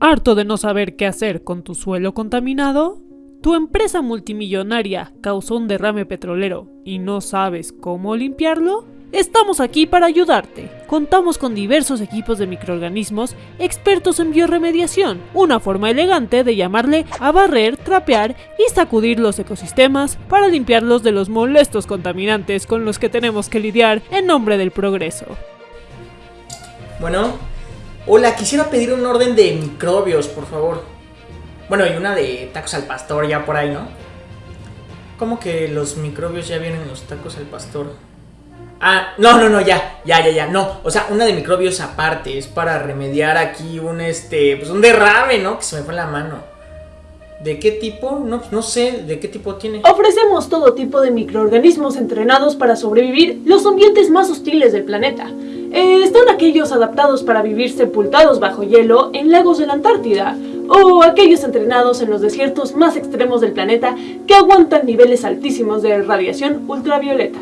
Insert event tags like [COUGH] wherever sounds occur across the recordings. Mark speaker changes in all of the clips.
Speaker 1: ¿Harto de no saber qué hacer con tu suelo contaminado? ¿Tu empresa multimillonaria causó un derrame petrolero y no sabes cómo limpiarlo? Estamos aquí para ayudarte. Contamos con diversos equipos de microorganismos expertos en bioremediación, una forma elegante de llamarle a barrer, trapear y sacudir los ecosistemas para limpiarlos de los molestos contaminantes con los que tenemos que lidiar en nombre del progreso.
Speaker 2: Bueno, hola, quisiera pedir un orden de microbios, por favor. Bueno, y una de tacos al pastor ya por ahí, ¿no? ¿Cómo que los microbios ya vienen en los tacos al pastor? Ah, no, no, no, ya, ya, ya, ya, no. O sea, una de microbios aparte, es para remediar aquí un, este, pues un derrame, ¿no? Que se me fue la mano. ¿De qué tipo? No, no sé, ¿de qué tipo tiene?
Speaker 3: Ofrecemos todo tipo de microorganismos entrenados para sobrevivir los ambientes más hostiles del planeta. Eh, están aquellos adaptados para vivir sepultados bajo hielo en lagos de la Antártida, o aquellos entrenados en los desiertos más extremos del planeta que aguantan niveles altísimos de radiación ultravioleta.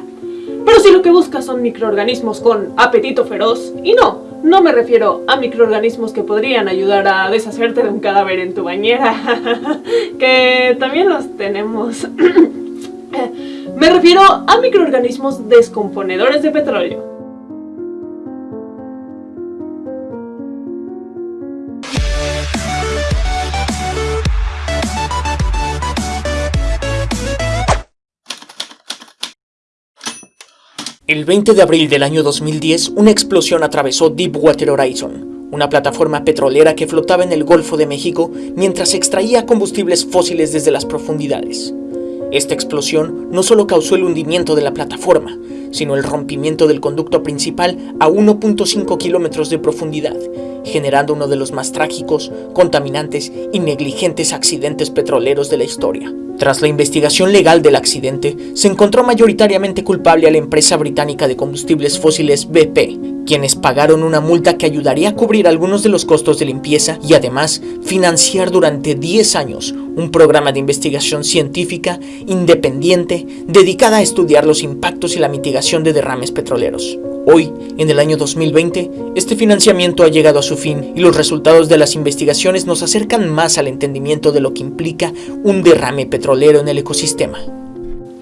Speaker 3: Pero si lo que buscas son microorganismos con apetito feroz, y no, no me refiero a microorganismos que podrían ayudar a deshacerte de un cadáver en tu bañera, [LAUGHS] que también los tenemos. [CLEARS THROAT] me refiero a microorganismos descomponedores de petróleo.
Speaker 4: El 20 de abril del año 2010, una explosión atravesó Deepwater Horizon, una plataforma petrolera que flotaba en el Golfo de México mientras extraía combustibles fósiles desde las profundidades. Esta explosión no solo causó el hundimiento de la plataforma, sino el rompimiento del conducto principal a 1.5 kilómetros de profundidad, generando uno de los más trágicos, contaminantes y negligentes accidentes petroleros de la historia. Tras la investigación legal del accidente, se encontró mayoritariamente culpable a la empresa británica de combustibles fósiles BP, quienes pagaron una multa que ayudaría a cubrir algunos de los costos de limpieza y además financiar durante 10 años un programa de investigación científica independiente dedicada a estudiar los impactos y la mitigación de derrames petroleros. Hoy, en el año 2020, este financiamiento ha llegado a su fin y los resultados de las investigaciones nos acercan más al entendimiento de lo que implica un derrame petrolero en el ecosistema.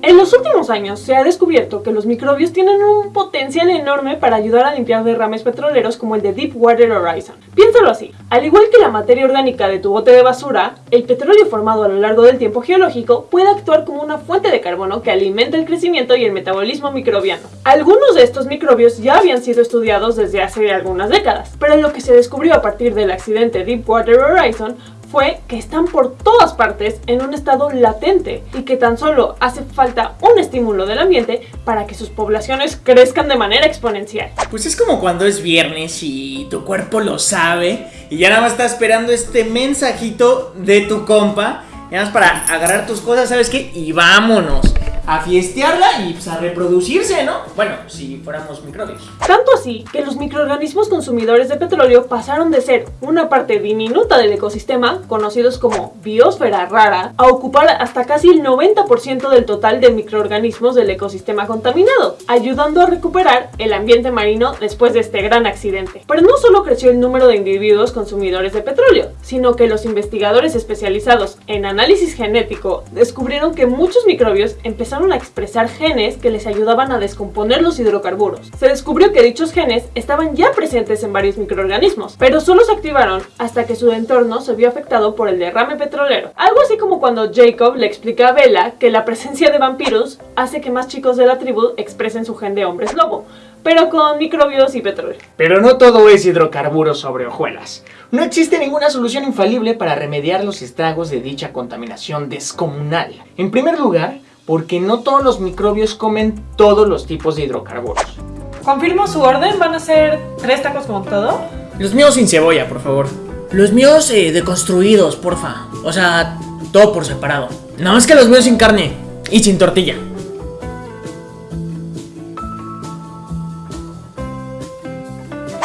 Speaker 3: En los últimos años se ha descubierto que los microbios tienen un potencial enorme para ayudar a limpiar derrames petroleros como el de Deepwater Horizon. Piénsalo así, al igual que la materia orgánica de tu bote de basura, el petróleo formado a lo largo del tiempo geológico puede actuar como una fuente de carbono que alimenta el crecimiento y el metabolismo microbiano. Algunos de estos microbios ya habían sido estudiados desde hace algunas décadas, pero lo que se descubrió a partir del accidente Deepwater Horizon fue que están por todas partes en un estado latente y que tan solo hace falta un estímulo del ambiente para que sus poblaciones crezcan de manera exponencial.
Speaker 2: Pues es como cuando es viernes y tu cuerpo lo sabe y ya nada más está esperando este mensajito de tu compa, ya nada más para agarrar tus cosas, ¿sabes qué? Y vámonos a fiestearla y pues, a reproducirse, ¿no? Bueno, si fuéramos microbios.
Speaker 3: Tanto así que los microorganismos consumidores de petróleo pasaron de ser una parte diminuta del ecosistema, conocidos como biosfera rara, a ocupar hasta casi el 90% del total de microorganismos del ecosistema contaminado, ayudando a recuperar el ambiente marino después de este gran accidente. Pero no solo creció el número de individuos consumidores de petróleo, sino que los investigadores especializados en análisis genético descubrieron que muchos microbios empezaron a expresar genes que les ayudaban a descomponer los hidrocarburos. Se descubrió que dichos genes estaban ya presentes en varios microorganismos, pero solo se activaron hasta que su entorno se vio afectado por el derrame petrolero. Algo así como cuando Jacob le explica a Bella que la presencia de vampiros hace que más chicos de la tribu expresen su gen de hombres lobo, pero con microbios y petróleo.
Speaker 2: Pero no todo es hidrocarburos sobre hojuelas. No existe ninguna solución infalible para remediar los estragos de dicha contaminación descomunal. En primer lugar, porque no todos los microbios comen todos los tipos de hidrocarburos.
Speaker 3: ¿Confirmo su orden? ¿Van a ser tres tacos como todo?
Speaker 2: Los míos sin cebolla, por favor. Los míos eh, deconstruidos, porfa. O sea, todo por separado. Nada más que los míos sin carne y sin tortilla.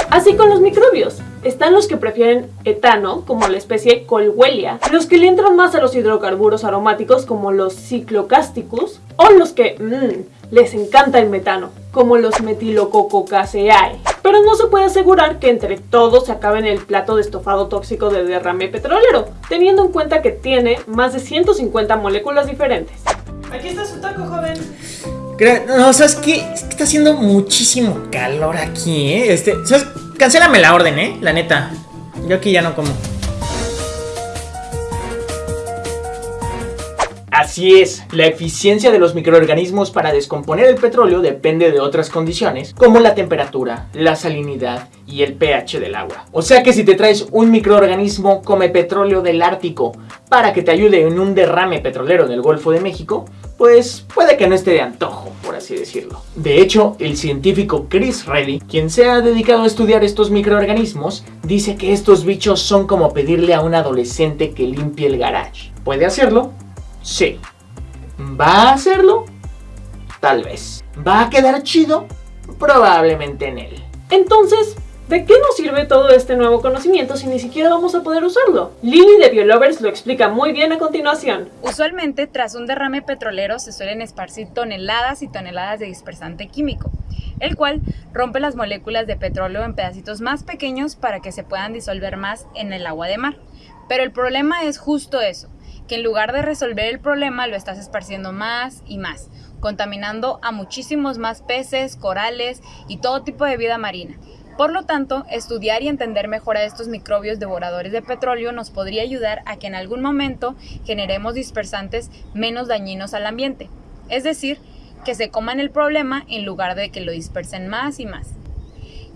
Speaker 3: Así con los microbios. Están los que prefieren etano, como la especie Colwellia, los que le entran más a los hidrocarburos aromáticos, como los Cyclocasticus, o los que mmm, les encanta el metano, como los metilocococaceae. Pero no se puede asegurar que entre todos se acabe en el plato de estofado tóxico de derrame petrolero, teniendo en cuenta que tiene más de 150 moléculas diferentes.
Speaker 1: Aquí está su taco, joven.
Speaker 2: No, ¿sabes qué? Que está haciendo muchísimo calor aquí, ¿eh? Este. Cancélame la orden, ¿eh? La neta. Yo aquí ya no como. Así es, la eficiencia de los microorganismos para descomponer el petróleo depende de otras condiciones, como la temperatura, la salinidad y el pH del agua. O sea que si te traes un microorganismo come petróleo del Ártico para que te ayude en un derrame petrolero en el Golfo de México, pues puede que no esté de antojo, por así decirlo. De hecho, el científico Chris Reddy, quien se ha dedicado a estudiar estos microorganismos, dice que estos bichos son como pedirle a un adolescente que limpie el garage. ¿Puede hacerlo? Sí. ¿Va a hacerlo? Tal vez. ¿Va a quedar chido? Probablemente en él.
Speaker 3: Entonces, ¿de qué nos sirve todo este nuevo conocimiento si ni siquiera vamos a poder usarlo? Lily de Biolovers lo explica muy bien a continuación.
Speaker 5: Usualmente, tras un derrame petrolero se suelen esparcir toneladas y toneladas de dispersante químico, el cual rompe las moléculas de petróleo en pedacitos más pequeños para que se puedan disolver más en el agua de mar. Pero el problema es justo eso, que en lugar de resolver el problema lo estás esparciendo más y más, contaminando a muchísimos más peces, corales y todo tipo de vida marina. Por lo tanto, estudiar y entender mejor a estos microbios devoradores de petróleo nos podría ayudar a que en algún momento generemos dispersantes menos dañinos al ambiente, es decir, que se coman el problema en lugar de que lo dispersen más y más.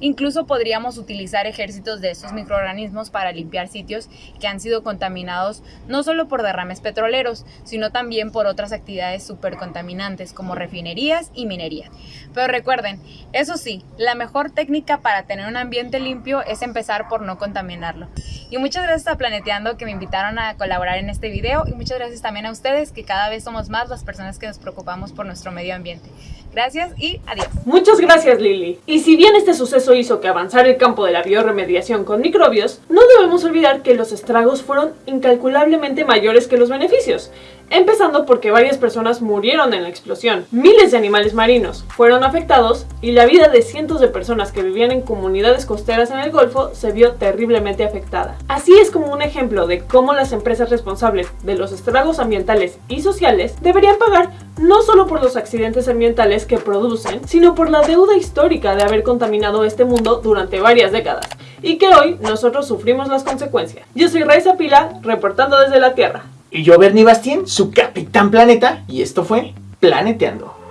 Speaker 5: Incluso podríamos utilizar ejércitos de estos microorganismos para limpiar sitios que han sido contaminados no solo por derrames petroleros, sino también por otras actividades supercontaminantes como refinerías y minería. Pero recuerden, eso sí, la mejor técnica para tener un ambiente limpio es empezar por no contaminarlo. Y muchas gracias a Planeteando que me invitaron a colaborar en este video y muchas gracias también a ustedes que cada vez somos más las personas que nos preocupamos por nuestro medio ambiente. Gracias y adiós.
Speaker 3: Muchas gracias Lili. Y si bien este suceso hizo que avanzara el campo de la bioremediación con microbios, no debemos olvidar que los estragos fueron incalculablemente mayores que los beneficios. Empezando porque varias personas murieron en la explosión, miles de animales marinos fueron afectados y la vida de cientos de personas que vivían en comunidades costeras en el Golfo se vio terriblemente afectada. Así es como un ejemplo de cómo las empresas responsables de los estragos ambientales y sociales deberían pagar no solo por los accidentes ambientales que producen, sino por la deuda histórica de haber contaminado este mundo durante varias décadas y que hoy nosotros sufrimos las consecuencias. Yo soy Raiza Pila, reportando desde la Tierra.
Speaker 2: Y yo, Bernie Bastien, su capitán planeta, y esto fue Planeteando.